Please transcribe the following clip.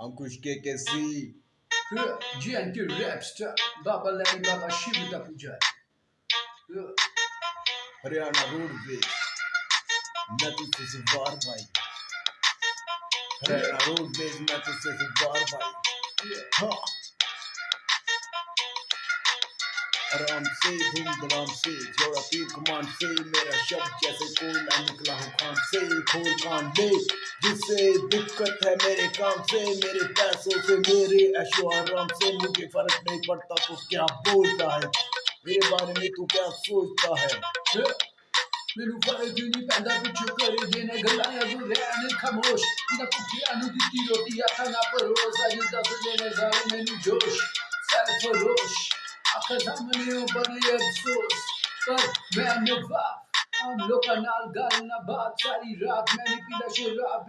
अंकुश के K C GNT Rapstar, Baba Lani Baba Shiva Pujai. Haryana roadways मैं तुझसे से वार भाई हरियाणा रोडवेज मैं तुझसे से वार भाई हाँ आराम से धूमधाम से जोड़ा तीर कमान से मेरा शब्द जैसे कोई ना निकला हो खान से खोल कान ले जिससे दिक्कत है मेरे काम से मेरे पैसों से मेरे ऐशो आराम से मुझे फर्क नहीं पड़ता तो क्या बोलता है मेरे बारे में तू क्या सोचता है ਮੈਨੂੰ ਫਰਕ ਨਹੀਂ ਪੈਂਦਾ ਪਿੱਛੋਂ ਕਰੇ ਦੇ ਨੇ ਗੱਲਾਂ ਜਾਂ ਤੂੰ ਰਹਿਣ ਖਾਮੋਸ਼ ਨਾ ਕੁੱਤਿਆਂ ਨੂੰ ਦਿੱਤੀ ਰੋਟੀ ਆਖਾਂ ਨਾ ਪਰੋਸ ਅੱਜ ਦੱਸਦੇ ਨੇ ਸਾਰੇ ਮੈਨੂੰ ਜੋਸ਼ sir ਫਰੋਸ਼ atazamani ubani absus Ben nufaf Amlo kanal gal na bat sari rap Meni pila shirab